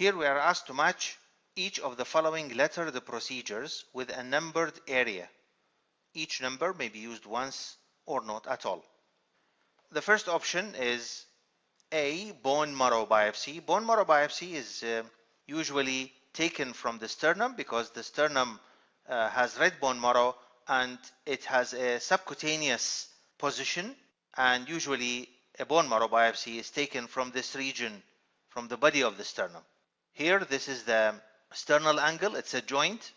Here we are asked to match each of the following lettered procedures with a numbered area. Each number may be used once or not at all. The first option is A. Bone marrow biopsy. Bone marrow biopsy is uh, usually taken from the sternum because the sternum uh, has red bone marrow and it has a subcutaneous position and usually a bone marrow biopsy is taken from this region from the body of the sternum. Here this is the sternal angle, it's a joint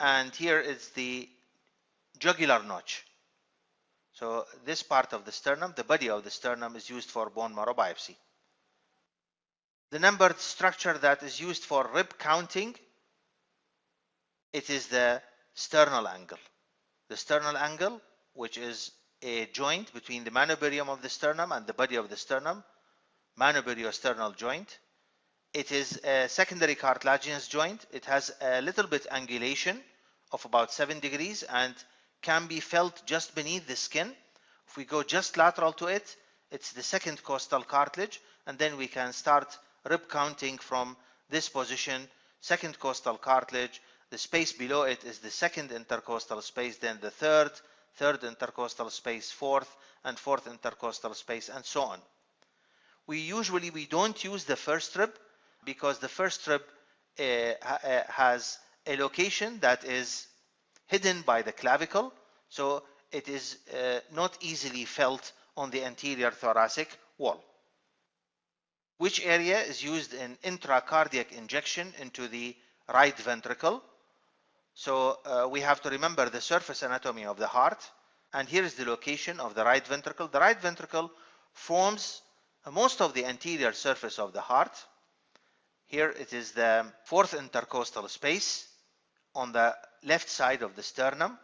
and here is the jugular notch. So this part of the sternum, the body of the sternum is used for bone marrow biopsy. The numbered structure that is used for rib counting, it is the sternal angle. The sternal angle, which is a joint between the manubrium of the sternum and the body of the sternum, manubriosternal joint. It is a secondary cartilaginous joint. It has a little bit angulation of about 7 degrees and can be felt just beneath the skin. If we go just lateral to it, it's the second costal cartilage and then we can start rib counting from this position, second costal cartilage, the space below it is the second intercostal space, then the third, third intercostal space, fourth, and fourth intercostal space, and so on. We usually we don't use the first rib because the first rib uh, uh, has a location that is hidden by the clavicle, so it is uh, not easily felt on the anterior thoracic wall. Which area is used in intracardiac injection into the right ventricle? So uh, we have to remember the surface anatomy of the heart. And here is the location of the right ventricle. The right ventricle forms most of the anterior surface of the heart. Here it is the fourth intercostal space on the left side of the sternum.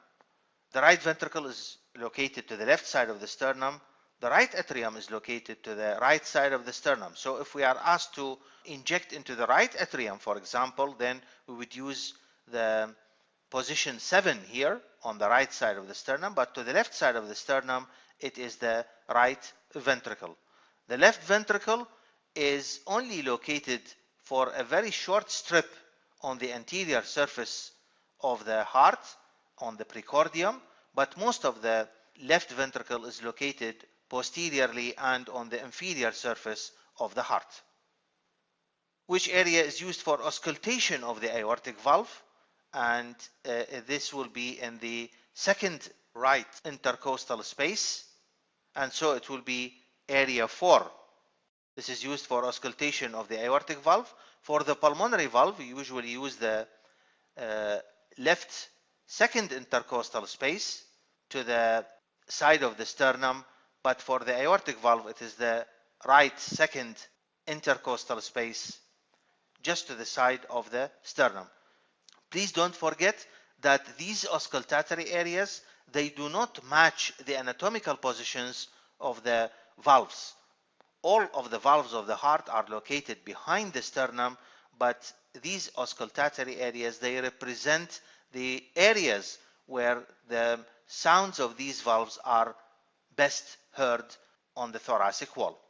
The right ventricle is located to the left side of the sternum. The right atrium is located to the right side of the sternum. So if we are asked to inject into the right atrium, for example, then we would use the position 7 here on the right side of the sternum, but to the left side of the sternum, it is the right ventricle. The left ventricle is only located for a very short strip on the anterior surface of the heart, on the precordium, but most of the left ventricle is located posteriorly and on the inferior surface of the heart. Which area is used for auscultation of the aortic valve? and uh, this will be in the second right intercostal space and so it will be area 4 this is used for auscultation of the aortic valve for the pulmonary valve we usually use the uh, left second intercostal space to the side of the sternum but for the aortic valve it is the right second intercostal space just to the side of the sternum Please don't forget that these auscultatory areas, they do not match the anatomical positions of the valves. All of the valves of the heart are located behind the sternum, but these auscultatory areas, they represent the areas where the sounds of these valves are best heard on the thoracic wall.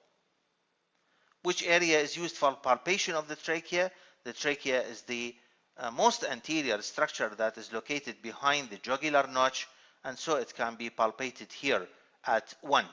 Which area is used for palpation of the trachea? The trachea is the uh, most anterior structure that is located behind the jugular notch and so it can be palpated here at 1.